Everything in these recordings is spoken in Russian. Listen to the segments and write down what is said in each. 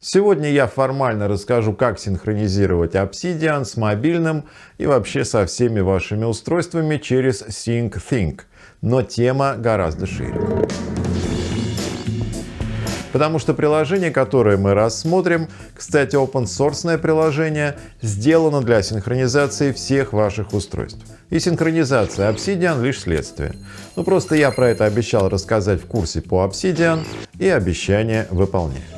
Сегодня я формально расскажу, как синхронизировать Obsidian с мобильным и вообще со всеми вашими устройствами через SyncThink. Но тема гораздо шире. Потому что приложение, которое мы рассмотрим, кстати, open source приложение, сделано для синхронизации всех ваших устройств. И синхронизация Obsidian лишь следствие. Ну просто я про это обещал рассказать в курсе по Obsidian и обещание выполняю.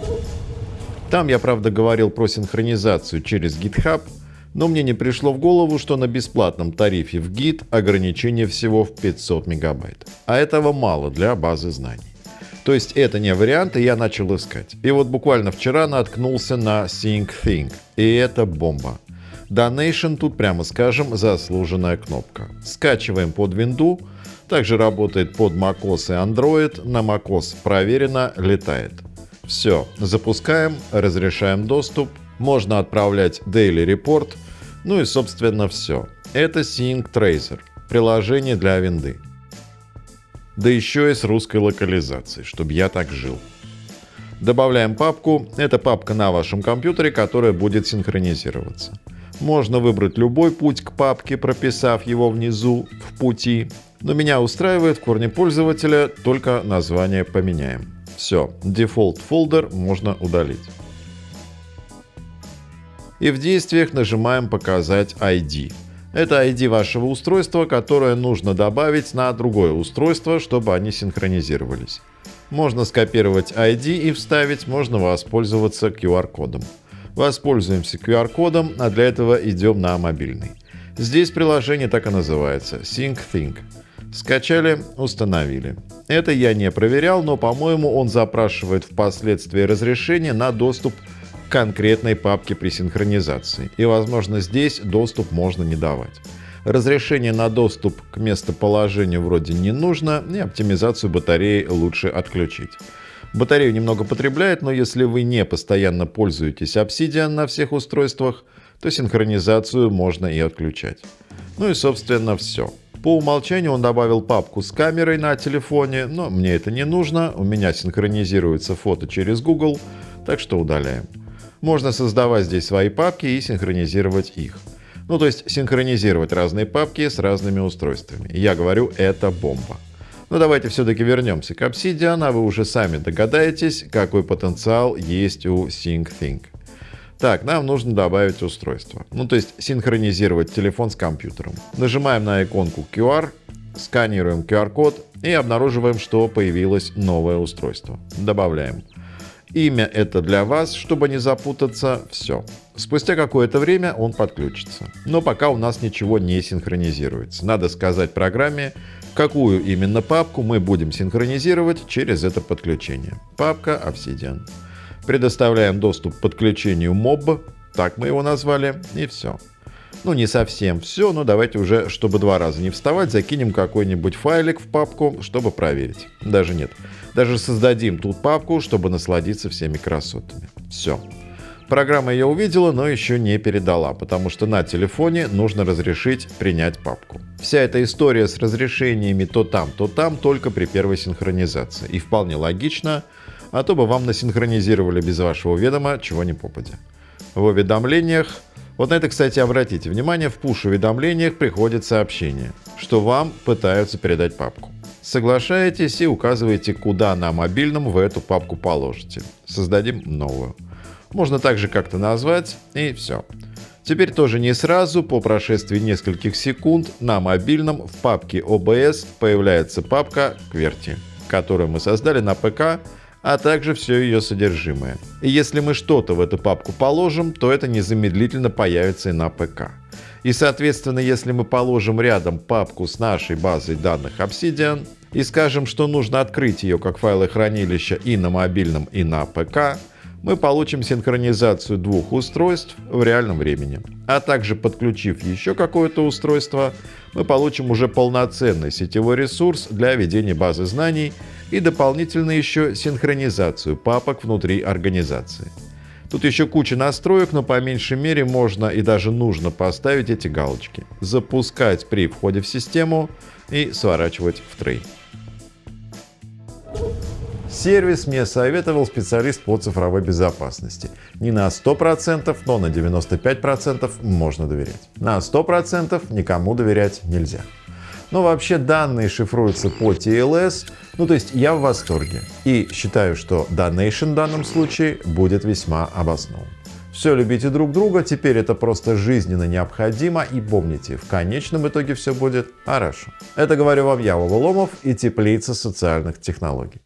Там я, правда, говорил про синхронизацию через GitHub, но мне не пришло в голову, что на бесплатном тарифе в Git ограничение всего в 500 мегабайт. А этого мало для базы знаний. То есть это не вариант, и я начал искать. И вот буквально вчера наткнулся на SyncThink. И это бомба. Donation тут, прямо скажем, заслуженная кнопка. Скачиваем под винду. Также работает под macOS и Android. На macOS проверено, летает. Все, запускаем, разрешаем доступ, можно отправлять Daily Report, ну и собственно все. Это Sync Tracer, приложение для винды. Да еще и с русской локализацией, чтобы я так жил. Добавляем папку. Это папка на вашем компьютере, которая будет синхронизироваться. Можно выбрать любой путь к папке, прописав его внизу в пути. Но меня устраивает в корне пользователя, только название поменяем. Все, default folder можно удалить. И в действиях нажимаем «Показать ID». Это ID вашего устройства, которое нужно добавить на другое устройство, чтобы они синхронизировались. Можно скопировать ID и вставить, можно воспользоваться QR-кодом. Воспользуемся QR-кодом, а для этого идем на мобильный. Здесь приложение так и называется – SyncThink. Скачали, установили. Это я не проверял, но по-моему он запрашивает впоследствии разрешение на доступ к конкретной папке при синхронизации. И возможно здесь доступ можно не давать. Разрешение на доступ к местоположению вроде не нужно, и оптимизацию батареи лучше отключить. Батарею немного потребляет, но если вы не постоянно пользуетесь Obsidian на всех устройствах, то синхронизацию можно и отключать. Ну и собственно все. По умолчанию он добавил папку с камерой на телефоне, но мне это не нужно, у меня синхронизируется фото через Google, так что удаляем. Можно создавать здесь свои папки и синхронизировать их. Ну то есть синхронизировать разные папки с разными устройствами. Я говорю, это бомба. Но давайте все-таки вернемся к Obsidian, а вы уже сами догадаетесь, какой потенциал есть у SyncThink. Так, нам нужно добавить устройство. Ну, то есть синхронизировать телефон с компьютером. Нажимаем на иконку QR, сканируем QR-код и обнаруживаем, что появилось новое устройство. Добавляем. Имя это для вас, чтобы не запутаться. Все. Спустя какое-то время он подключится. Но пока у нас ничего не синхронизируется. Надо сказать программе, какую именно папку мы будем синхронизировать через это подключение. Папка Obsidian. Предоставляем доступ к подключению MOB, так мы его назвали, и все. Ну, не совсем все, но давайте уже, чтобы два раза не вставать, закинем какой-нибудь файлик в папку, чтобы проверить. Даже нет. Даже создадим тут папку, чтобы насладиться всеми красотами. Все. Программа ее увидела, но еще не передала, потому что на телефоне нужно разрешить принять папку. Вся эта история с разрешениями то там, то там только при первой синхронизации. И вполне логично, а то бы вам насинхронизировали без вашего ведома чего ни попадя. В уведомлениях, вот на это, кстати, обратите внимание, в push-уведомлениях приходит сообщение, что вам пытаются передать папку. Соглашаетесь и указываете, куда на мобильном вы эту папку положите. Создадим новую. Можно также как-то назвать и все. Теперь тоже не сразу, по прошествии нескольких секунд на мобильном в папке OBS появляется папка QWERTY, которую мы создали на ПК а также все ее содержимое. И если мы что-то в эту папку положим, то это незамедлительно появится и на ПК. И соответственно, если мы положим рядом папку с нашей базой данных Obsidian и скажем, что нужно открыть ее как файлохранилище и на мобильном, и на ПК, мы получим синхронизацию двух устройств в реальном времени. А также подключив еще какое-то устройство, мы получим уже полноценный сетевой ресурс для ведения базы знаний и дополнительно еще синхронизацию папок внутри организации. Тут еще куча настроек, но по меньшей мере можно и даже нужно поставить эти галочки. Запускать при входе в систему и сворачивать в трей. Сервис мне советовал специалист по цифровой безопасности. Не на 100%, но на 95% можно доверять. На 100% никому доверять нельзя. Но вообще данные шифруются по TLS. Ну, то есть я в восторге. И считаю, что Donation в данном случае будет весьма обоснован. Все любите друг друга, теперь это просто жизненно необходимо и помните, в конечном итоге все будет хорошо. Это говорю вам я, Вова Ломов и Теплица социальных технологий.